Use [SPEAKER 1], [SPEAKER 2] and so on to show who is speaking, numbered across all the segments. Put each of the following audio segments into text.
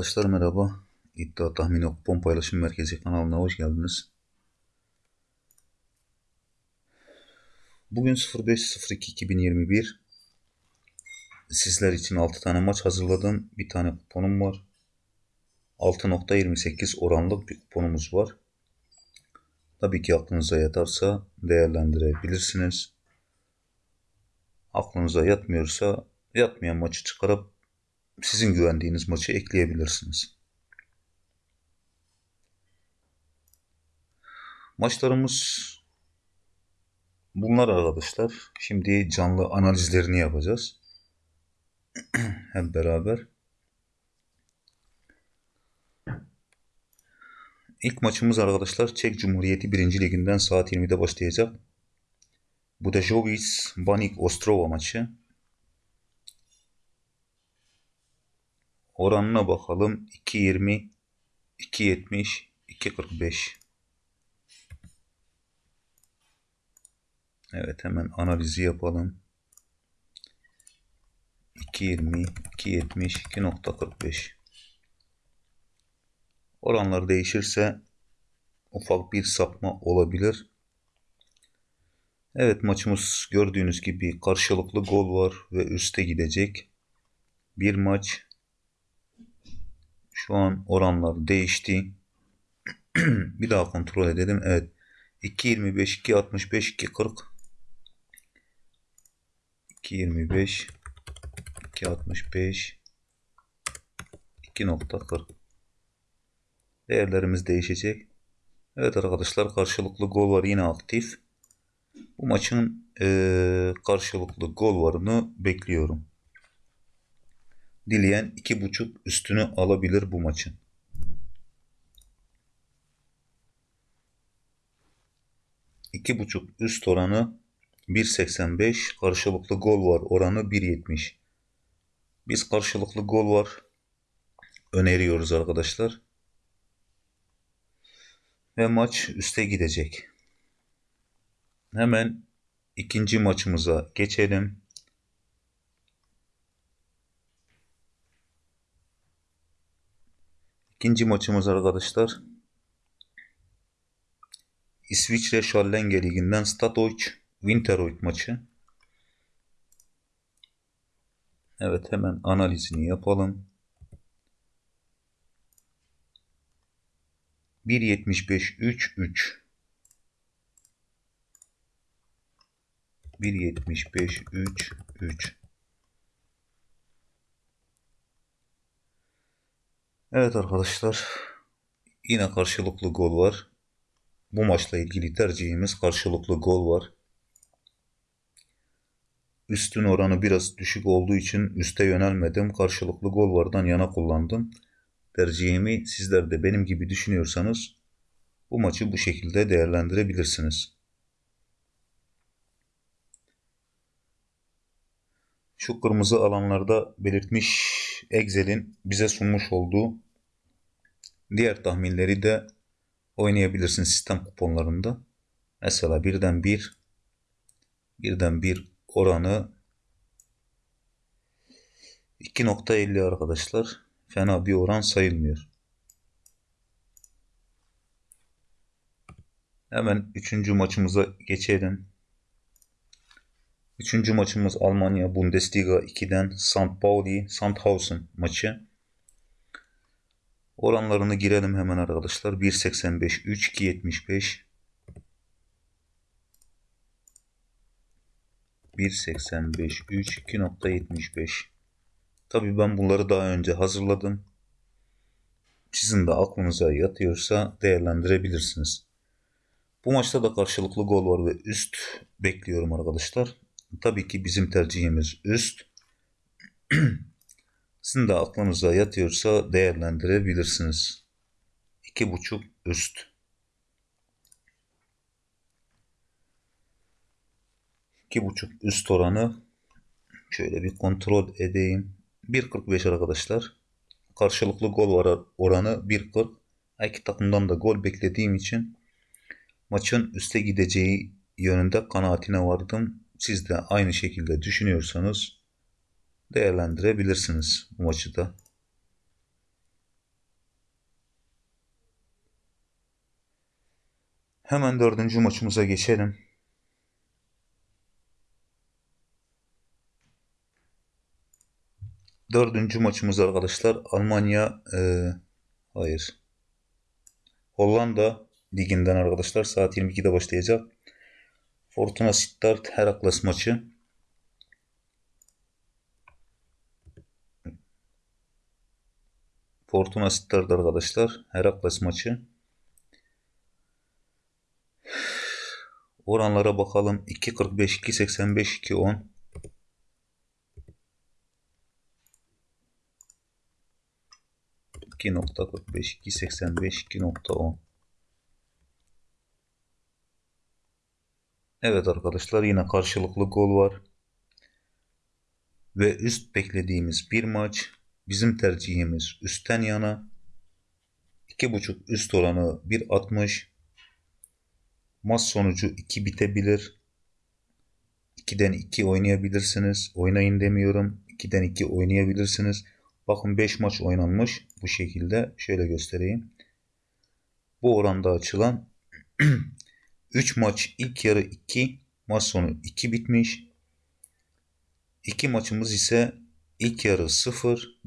[SPEAKER 1] Arkadaşlar merhaba. İddia Tahmini Kupon Paylaşım Merkezi kanalına hoş geldiniz. Bugün 05.02.2021 Sizler için 6 tane maç hazırladım. Bir tane kuponum var. 6.28 oranlık bir kuponumuz var. Tabii ki aklınıza yatarsa değerlendirebilirsiniz. Aklınıza yatmıyorsa yatmayan maçı çıkarıp sizin güvendiğiniz maçı ekleyebilirsiniz. Maçlarımız bunlar arkadaşlar. Şimdi canlı analizlerini yapacağız. Hep beraber. İlk maçımız arkadaşlar Çek Cumhuriyeti 1. Liginden saat 20'de başlayacak. Budajovic Banik Ostrova maçı. Oranına bakalım. 2.20, 2.70, 2.45. Evet hemen analizi yapalım. 2.20, 2.70, 2.45. Oranlar değişirse ufak bir sapma olabilir. Evet maçımız gördüğünüz gibi karşılıklı gol var ve üste gidecek. Bir maç şu an oranlar değişti. bir daha kontrol edelim. Evet. 2.25, 2.65, 2.40 2.25 2.65 2.40 Değerlerimiz değişecek. Evet arkadaşlar karşılıklı gol var yine aktif. Bu maçın e, karşılıklı gol varını bekliyorum. Dileyen 2.5 üstünü alabilir bu maçın. İki buçuk üst oranı 1.85 karşılıklı gol var oranı 1.70 biz karşılıklı gol var öneriyoruz arkadaşlar. Ve maç üste gidecek. Hemen ikinci maçımıza geçelim İkinci maçımız arkadaşlar İsviçre Schallenge Ligi'nden Statoic Winteroyd maçı. Evet hemen analizini yapalım. 1.75 3 3 1.75 3 3 Evet arkadaşlar yine karşılıklı gol var. Bu maçla ilgili tercihimiz karşılıklı gol var. Üstün oranı biraz düşük olduğu için üste yönelmedim. Karşılıklı gol vardan yana kullandım. Tercihimi sizler de benim gibi düşünüyorsanız bu maçı bu şekilde değerlendirebilirsiniz. Şu kırmızı alanlarda belirtmiş Excel'in bize sunmuş olduğu diğer tahminleri de oynayabilirsin sistem kuponlarında. Mesela birden bir birden bir oranı 2.50 arkadaşlar. Fena bir oran sayılmıyor. Hemen üçüncü maçımıza geçelim. Üçüncü maçımız Almanya Bundesliga 2'den St. Pauli Sandhausen maçı. Oranlarını girelim hemen arkadaşlar. 1.85 3 2.75 1.85 3 2.75 Tabii ben bunları daha önce hazırladım. Sizin de aklınıza yatıyorsa değerlendirebilirsiniz. Bu maçta da karşılıklı gol var ve üst bekliyorum arkadaşlar. Tabii ki bizim tercihimiz üst. Sizin de aklınıza yatıyorsa değerlendirebilirsiniz. 2.5 üst. 2.5 üst oranı şöyle bir kontrol edeyim. 1.45 arkadaşlar. Karşılıklı gol oranı 1.40. İki takımdan da gol beklediğim için maçın üste gideceği yönünde kanaatine vardım siz de aynı şekilde düşünüyorsanız değerlendirebilirsiniz bu maçı da. Hemen dördüncü maçımıza geçelim. Dördüncü maçımız arkadaşlar Almanya e, hayır Hollanda liginden arkadaşlar saat 22'de başlayacak. Fortuna Sittard Herakles maçı. Fortuna Sittard arkadaşlar Herakles maçı. Oranlara bakalım. 2.45, 2.85, 2.10. İki nokta 45, 2.85, 2.10. Evet arkadaşlar yine karşılıklı gol var. Ve üst beklediğimiz bir maç. Bizim tercihimiz üstten yana. 2.5 üst oranı 1.60. Maç sonucu 2 bitebilir. 2'den 2 oynayabilirsiniz. Oynayın demiyorum. 2'den 2 oynayabilirsiniz. Bakın 5 maç oynanmış bu şekilde. Şöyle göstereyim. Bu oranda açılan 3 maç ilk yarı 2, maç sonu 2 bitmiş. 2 maçımız ise ilk yarı 0,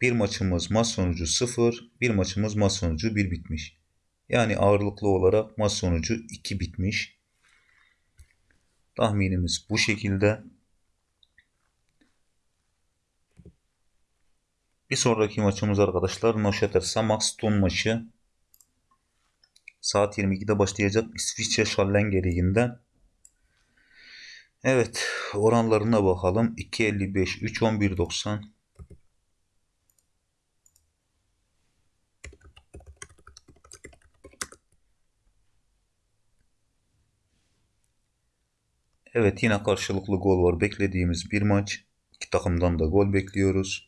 [SPEAKER 1] bir maçımız maç sonucu 0, bir maçımız maç sonucu 1 bitmiş. Yani ağırlıklı olarak maç sonucu 2 bitmiş. Tahminimiz bu şekilde. Bir sonraki maçımız arkadaşlar Noşeter Samax Ton maçı. Saat 22'de başlayacak İsviçre Schallenge Ligi'nden. Evet oranlarına bakalım. 2.55, 3.11.90. Evet yine karşılıklı gol var. Beklediğimiz bir maç. İki takımdan da gol bekliyoruz.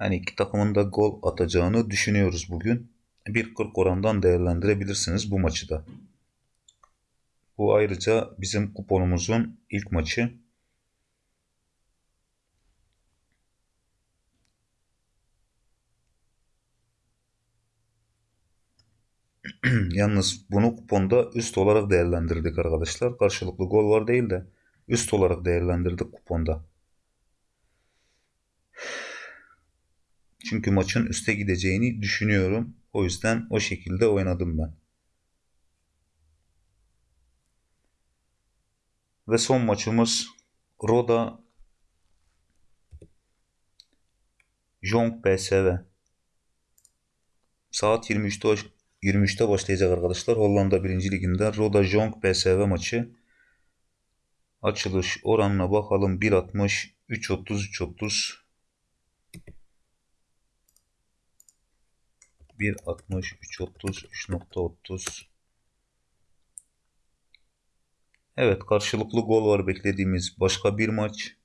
[SPEAKER 1] Yani iki takımın da gol atacağını düşünüyoruz bugün. 1.40 orandan değerlendirebilirsiniz bu maçı da. Bu ayrıca bizim kuponumuzun ilk maçı. Yalnız bunu kuponda üst olarak değerlendirdik arkadaşlar. Karşılıklı gol var değil de üst olarak değerlendirdik kuponda. Çünkü maçın üste gideceğini düşünüyorum. O yüzden o şekilde oynadım ben. Ve son maçımız Roda Jong PSV. Saat 23'te 23'te başlayacak arkadaşlar. Hollanda 1. Liginde Roda Jong PSV maçı. Açılış oranına bakalım. 1.60 3.30 3.30 1.60 3.30 3.30 Evet karşılıklı gol var beklediğimiz başka bir maç.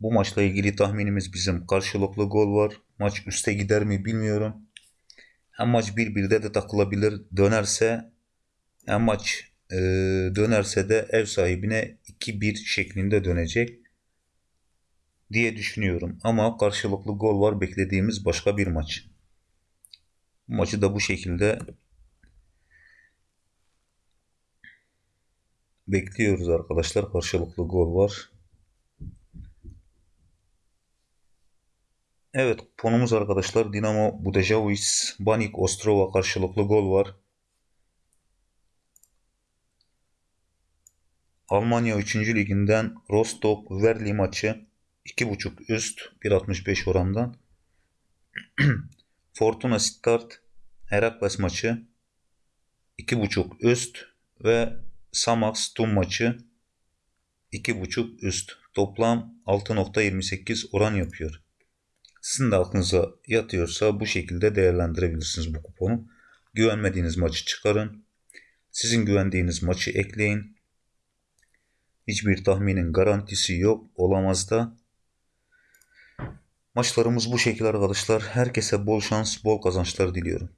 [SPEAKER 1] Bu maçla ilgili tahminimiz bizim karşılıklı gol var. Maç üste gider mi bilmiyorum. Hem maç 1-1'de de takılabilir. Dönerse hem maç e, dönerse de ev sahibine 2-1 şeklinde dönecek diye düşünüyorum. Ama karşılıklı gol var beklediğimiz başka bir maç. Maçı da bu şekilde bekliyoruz arkadaşlar. Karşılıklı gol var. Evet kuponumuz arkadaşlar Dinamo Budajovic Banik Ostrova karşılıklı gol var. Almanya 3. liginden Rostov Verli maçı 2.5 üst 1.65 orandan. Fortuna Stuttgart Herakles maçı 2.5 üst ve Samax Tum maçı 2.5 üst. Toplam 6.28 oran yapıyor. Sizin de aklınıza yatıyorsa bu şekilde değerlendirebilirsiniz bu kuponu. Güvenmediğiniz maçı çıkarın. Sizin güvendiğiniz maçı ekleyin. Hiçbir tahminin garantisi yok. Olamaz da. Maçlarımız bu şekilde arkadaşlar. Herkese bol şans, bol kazançlar diliyorum.